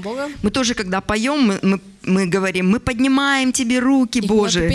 Бога. Мы тоже, когда поем, мы, мы, мы говорим, мы поднимаем тебе руки, И Боже.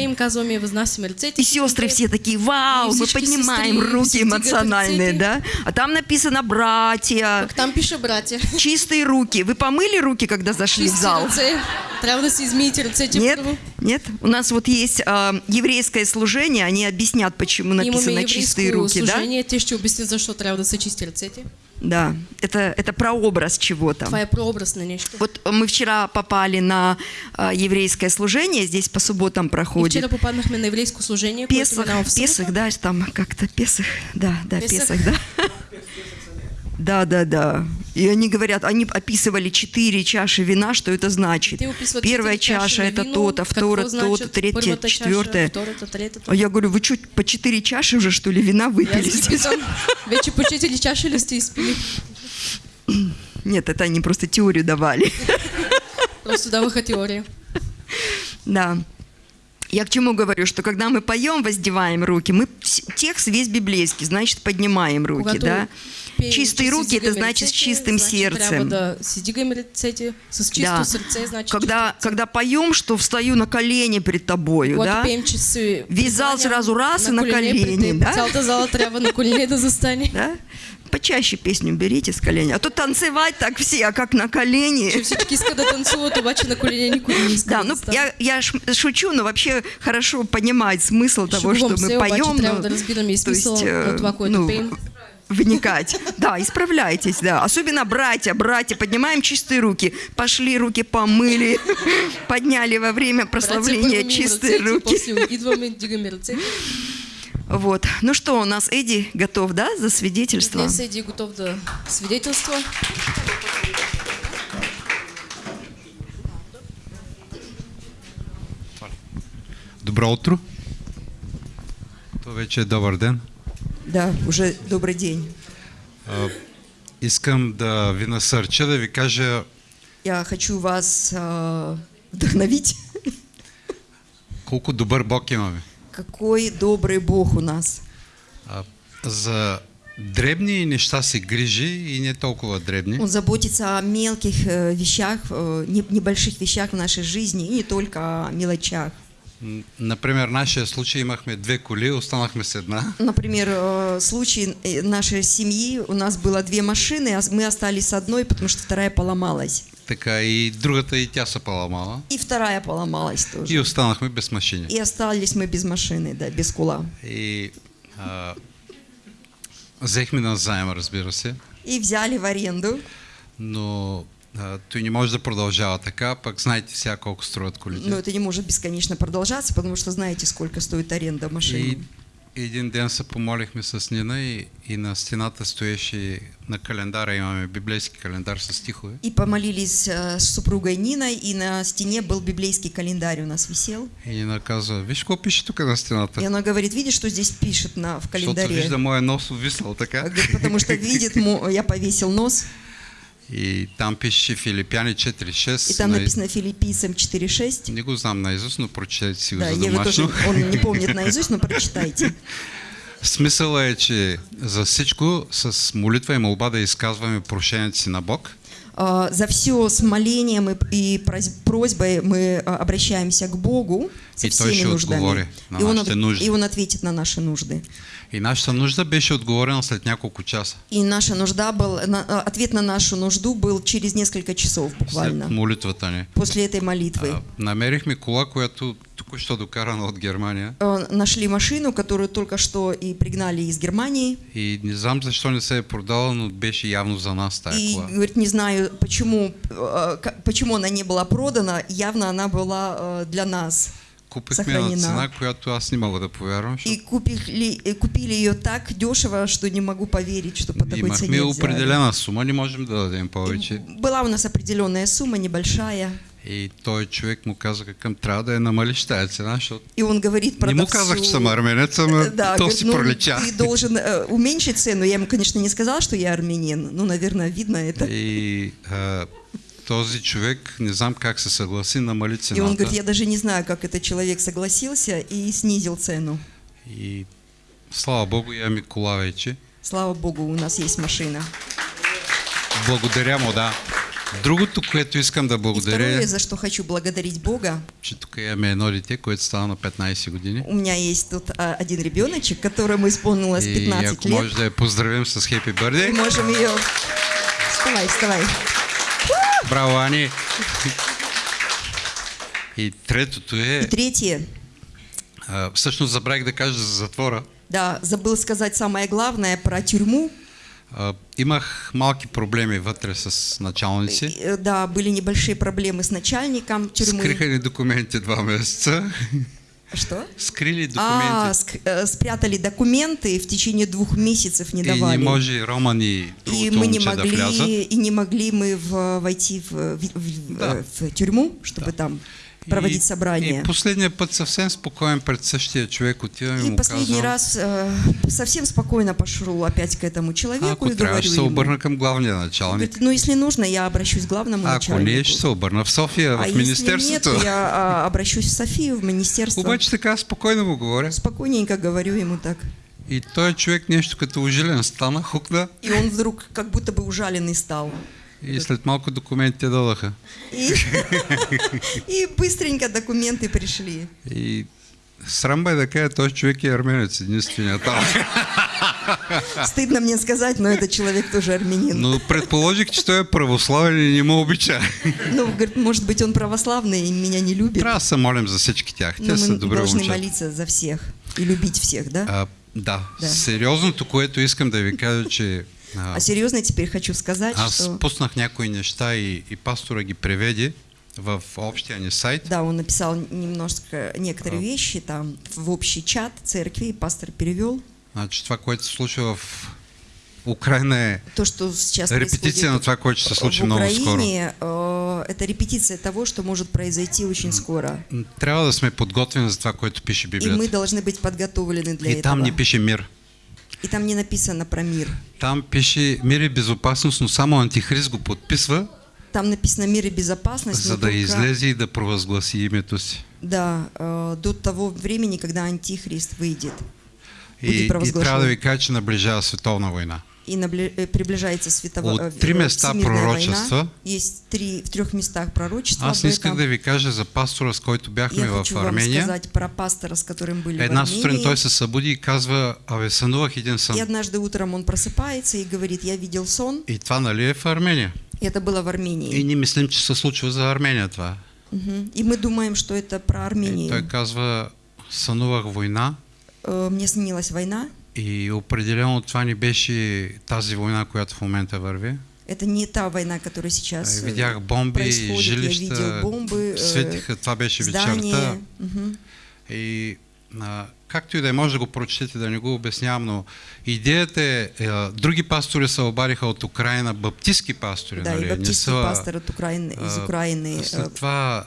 И сестры все такие, вау, мы поднимаем сестры руки эмоциональные, да? А там написано братья, Пък там пише братя. чистые руки. Вы помыли руки, когда зашли в Чисти зал? ръце. Трябва да измиете ръцете Нет, нет. У нас вот есть а, еврейское служение, они объяснят, почему написано чистые руки, да? служение, те ще обяснят защо трябва да се чисти ръцете. Да, это, это прообраз чего-то. Е прообраз на нещо. Вот мы вчера попали на а, еврейское служение, здесь по субботам И проходит. вчера попаднахме на еврейско служение, Песах. Песах, да, там как-то Песах, да, да, Песах. Песах, да. Да, да, да. И они говорят, они описывали четыре чаши вина, что это значит. Первая чаша это то-то, вторая то-то, третья, четвертая. А я говорю, вы что, по четыре чаши уже, что ли, вина выпили здесь? вече по четири чаши ли сте изпили? Нет, это они просто теорию давали. Просто даваха теория. Да. Я к чему говорю, что когда мы поем, воздеваем руки, мы текст весь библейский, значит, поднимаем руки, да? Чистые руки, это значит с чистым сердцем. да Когда, когда поем, что встаю на колени перед тобою, да? пеем, че се Весь зал прекланям сразу раз и на пред колени, да? Почаще песню берите с колени. А то танцевать так все, а как на колени. да ну я, я шучу, но вообще хорошо понимать смысл того, что мы поем. ну, то есть, э, ну. Вникать. Да, исправляйтесь, да. Особенно братья, братья, поднимаем чистые руки. Пошли, руки помыли, подняли во время прославления чистые руки. Вот. Ну что, у нас Эдди готов, да, за свидетельство? Днес Еди готов да свидетелства. Добро утро. То вече добър ден. Да, уже добрый день. А, искам да ви насърча, да ви кажа Я хочу вас а, вдохновить. колко добър Бог имаме. Какой добрый Бог у нас. А, за дребни неща се грижи и не толкова дребни. Он заботится о мелких э, вещах, э, не- небольших вещах в нашей жизни и не только о мелочах. Например, в нашия случай имахме две коли, останахме с една. Например, э, случай э, нашей семьи, у нас было две машины, а мы остались с одной, потому что вторая поломалась. Така и другата и тя се поламала. И вторая поломалась тоже. И останахме без машини. И остались мы без машины, да, без кула. И а, взехме на заем, разбира се, И взяли в аренду. но той не може да продължава така, пък знаете сега колко струват колите. Но это не может бесконечно продолжаться, потому что знаете, сколько стоит аренда машины. И един ден се помолихме с Нина и, и на стената стоеше на календара, имаме библейски календар с стихове. И помолились э, с супругой Ниной, и на стене был библейский календарь у нас висел. И Нина казва, виж какво пише тук на стената? И она говорит, видишь, что здесь пишет на, в Защото календаре? вижда моя нос увисал така. Говорит, Потому что видит, я повесил нос, И там пише Филипяни 4.6. и там на- написано Филиппийцам 4.6. Не го знам наизуст, но прочетете си го Да, за Еве тоже, домашно. он не помнит наизусть, но прочитайте. Смисъла е, че за всичко с молитва и молба да изказваме прошението си на Бог. А, За все с молением и, и прос- просьбой мы а, обращаемся к Богу со И всеми нуждами. И он, нужди. и он ответит на наши нужды. И нашата нужда беше отговорена след няколко часа. И наша нужда был, а, ответ на нашу нужду был через несколько часов След буквально, молитвата ни. после этой молитвы. А, намерихме кола, която току-що докарана от Германия. Э, Нашли машину, которую только что и пригнали из Германии. И не знам защо не се е продала, но беше явно за нас тая И кола. говорит, не знаю, почему, э, почему она не была продана. Явно она была э, для нас. Купихме на съхранена. цена, която аз не мога да повярвам, защото купили, и купили ее так дешево, что не могу поверить, что по такой цене имахме определена сума, не можем да дадем повече. Была у нас определенная сумма, небольшая. И той човек му каза към трябва да я намалиш тая цена, защото И он говорит не му казах, че съм арменец, ама Э, Да, то говорит, ну, пролича. ты должен э, уменьшить цену. Я ему, конечно, не сказала, что я армянин. Ну, наверное, видно это. И а, този човек, не знам как се съгласи, намали И он цената. говорит, я даже не знаю, как этот человек согласился и снизил цену. И слава Богу, имаме кола вече. Слава Богу, у нас есть машина. Благодаря му, да. Другото, което искам да И благодаря, второе, е, за что хочу благодарить Бога, че тук имаме едно дете, което става на 15 години. у меня есть тут а, один ребеночек, которому исполнилось И 15 ако лет. може да я поздравим с Happy И Birthday. можем ее... Вставай, вставай. Браво, Ани! И третото И е, третье, а, всъщност забравих да кажа за затвора. да, забыл сказать самое главное про тюрьму. А, Имах малки проблеми вътре с началници. Да, были небольшие проблемы с начальником тюрьмы. Скриха ни документи два месеца. Что? Скрили А, документи. ск- э, спрятали документы и в течение двух месяцев не И не давали. може Рома ни И другото мы не момче да могли, и не могли мы в- войти в, в- Да. в тюрьму, чтобы там проводить и, собрание. И последния път съвсем спокоен пред същия човек отивам и му последний казвам, раз э, совсем спокойно пошел опять к этому человеку ако и говорю ще се ему, обърна към главния началник. говорит, ну если нужно, я обращусь к главному Ако начальнику. не, ще се обърна в София, а в если нет, Министерството. я а, обращусь в Софию, в министерство. Обаче така спокойно му говоря. Спокойненько говорю ему так. И той човек нещо като ужилен стана, хукна И он вдруг как будто бы ужаленный стал. И след малко документите додаха. И, и быстренько документы пришли. И срам бе да кажа, този човек е арменец, единствения там. Стыдно мне сказать, но этот человек тоже армянин. Че той е православен и не ме обича. Ну, говорит, может быть, он православный и меня не любит. Трябва се молим за всички тях. Те са добре должны момчета. молиться за всех и любить всех, да? А, да. Да. Сериозното, което искам да ви кажа, че а, А серьезно теперь хочу сказать, аз что... пуснах някои неща и, и пастора ги преведе в общия ни сайт. Да, он написал немножко, некоторые А. вещи там в общий чат церкви, и пастор перевел. Значи това, което се случва в Украина е То, что сейчас репетиция на това, което ще се случи много скоро. Украине, э, это репетиция того, что может произойти очень скоро. Трябва да сме подготвени за това, което пише И мы Библията. должны быть подготовлены для И этого. там не пише мир. И там не написано про мир. Там пише мир и безопасност, но само антихрист го подписва, Там написано мир и безопасность, за да только, излезе и да провъзгласи името си. да, э, до того времени, когда антихрист выйдет И, и трябва да ви кажа, че наближава световна война. И э, приближается световая От три места пророчества. Есть три, в трех местах пророчества Аз не исках да ви кажа за пастора, с който бяхме Я в Армения. сказать про пастора, с которым были Една в сутрин Армении. той се събуди и казва, абе сънувах един сън. И однажды утром он просыпается и говорит, я видел сон. И това нали е в Армения? И это было в И Армении. ние мислим, че се случва за Армения това. Мгм. И мы думаем, что это про И Армению. той казва, сънувах война Э, Мне снилась война. И определено това не беше тази война, която в момента върви. Это не та война, которая сейчас Е, э, Видях бомби, происходит. Я жилища, видел бомбы, светиха, това беше вечерта. И а, както и да е, може да го прочетете, да не го обяснявам, но идеята е, е други пастори се обадиха от Украина, баптистски пастори, Да, нали? и баптистский са, пастор от Украины, из Украины След това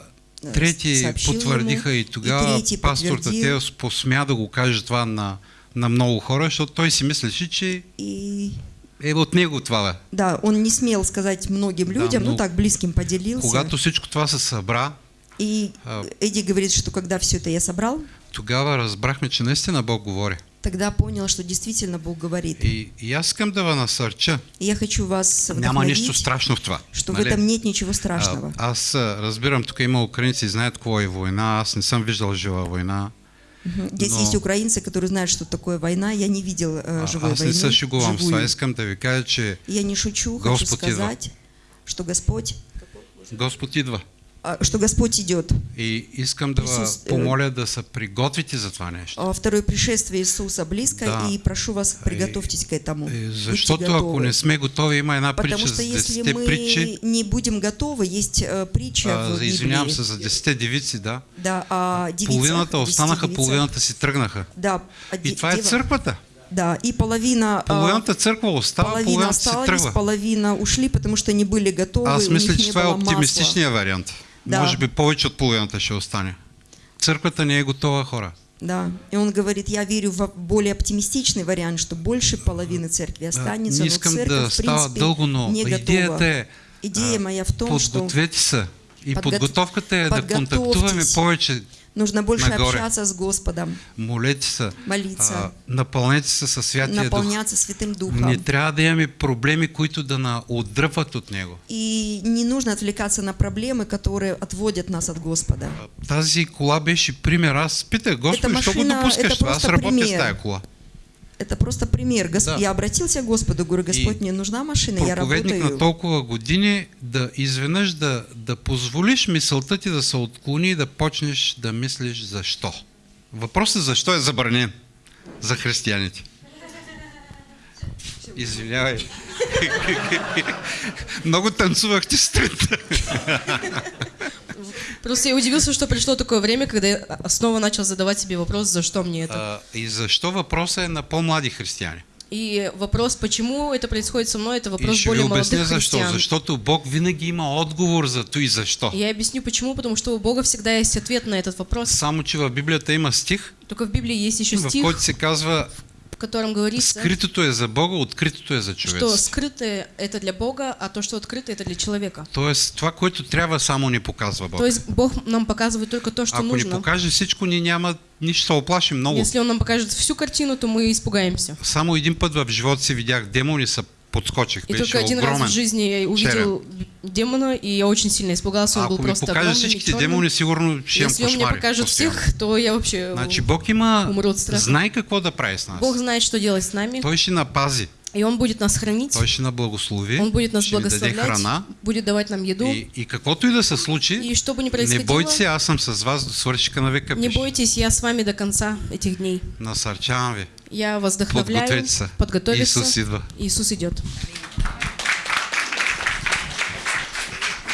трети потвърдиха ему, и тогава и пастор. Татеос посмя да го каже това на, на много хора, защото той си мислеше, че и е от него това. да, он не смел сказать многим Да, людям, ну но так близким поделился. Когато всичко това се събра, И А. Эдди говорит, что когда все это я собрал, тогава разбрахме, че наистина Бог говори. тогда понял, что действительно Бог говорит. И, и аз искам да ви насърча. И я хочу вас Няма нищо страшно в това. что в нали? этом нет ничего страшного. А, аз а, разбирам, тук има украинци, знаят какво е война. Аз не съм виждал жива война. Здесь но- есть украинцы, которые знают, что такое война. Я не видел э, А, живой аз не войны. това. живую. Искам да ви кажа, че Я не шучу, Господь хочу сказать, что Господь, Господ идва. А, что Господь идет. И искам да ви Исус, е, помоля да се приготвите за това нещо. А, Второе пришествие Иисуса близко, Да. и прошу вас, приготовьтесь к этому. Защото ако не сме готови, има една Потому притча что за если 10 мы притчи. не будем готовы, есть э, притча А, в извинявам се, за 10 девици, да. Да, а девица, Половината останаха, половината си тръгнаха. Да, а И това е църквата. Да, и половина, а, Половината църква остава, половина половината си осталась, половина ушли, потому что не были готовы, Аз у мисля, них че не това е оптимистичният вариант. Да. Може би повече от половината ще остане. Църквата не е готова хора. Да, и он говорит, я верю в более оптимистичный вариант, что больше половины церкви останется, не но церковь, да в принципе, дълго, но не готова. идеята е Идея а, моя в том, что подгответе се. И Подгот- подготовката е да контактуваме повече Нужно больше Нагоре. общаться с Господом, Молете се, молиться, а, напълнете се със Святия Дух. наполняться Святым Не Духом. трябва да имаме проблеми, които да на отдръпват от Него. И не нужно отвлекаться на проблемы, которые отводят нас от Господа. Тази кола беше пример. Аз питах, Господи, що го допускаш? Аз работя с тая кола. Это просто пример. Гос- Да. Я обратился к Господу, говорю, Господь, мне нужна машина, я Проповедник на работаю. толкова години да изведнъж да, да позволиш мисълта ти да се отклони и да почнеш да мислиш защо. Въпросът защо е забранен за християните. Извинявай. Много танцувахте сутринта. Просто я удивился, что пришло такое время, когда я снова начал задавать себе вопрос, за что мне это. А, И защо въпросът е на по-млади християни? И вопрос, почему это происходит со мной, это вопрос ще ви более обясня молодых защо. христиан. Защото Бог винаги има отговор за то и защо. И Я объясню почему, потому что у Бога всегда есть ответ на этот вопрос. Само, че в Библията има стих, Только в Библии есть еще в стих, който се казва в котором говорится, скритото е за Бога, откритото е за что човеците. скрытое это для Бога, а то, что открыто это для человека. Тоест, това, което трябва, само ни показва Бог. То есть Бог нам показывает только то, что Ако ни нужно. покаже всичко, ние няма нищо оплашим много. Если Он нам покажет всю картину, то мы испугаемся. Само един път в живота си видях демони, са подскочих. И Беше только один раз огромен. в жизни я увидел демона, и я очень сильно испугался, он был Ако ми просто покаже огромный, всичките чёрный. демони, сигурно ще имам Если он мне покажет постоянно. всех, то я вообще... Значи Бог има, умру от страха. знае какво да прави с нас. Бог знает, что делать с нами, Той ще напази, и Он будет нас хранить, той ще наблагослови, Он будет нас благословлять, храна. будет давать нам еду. И, и каквото и да се случи, И что бы ни не происходило, бойте се, аз съм с вас до свършика на века. не пише. бойтесь, я с вами до конца этих дней. Насърчавам ви. Я вас се. подготовиться. Исус идва. Иисус идет.